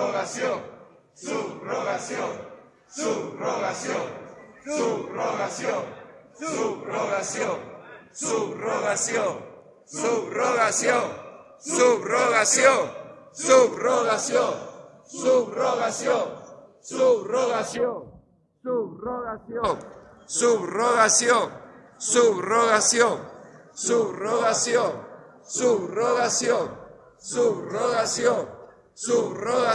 subrogación, subrogación, subrogación, subrogación, subrogación, subrogación, subrogación, subrogación, subrogación, subrogación, subrogación, subrogación, subrogación, subrogación, subrogación, subrogación, subrogación, subrogación.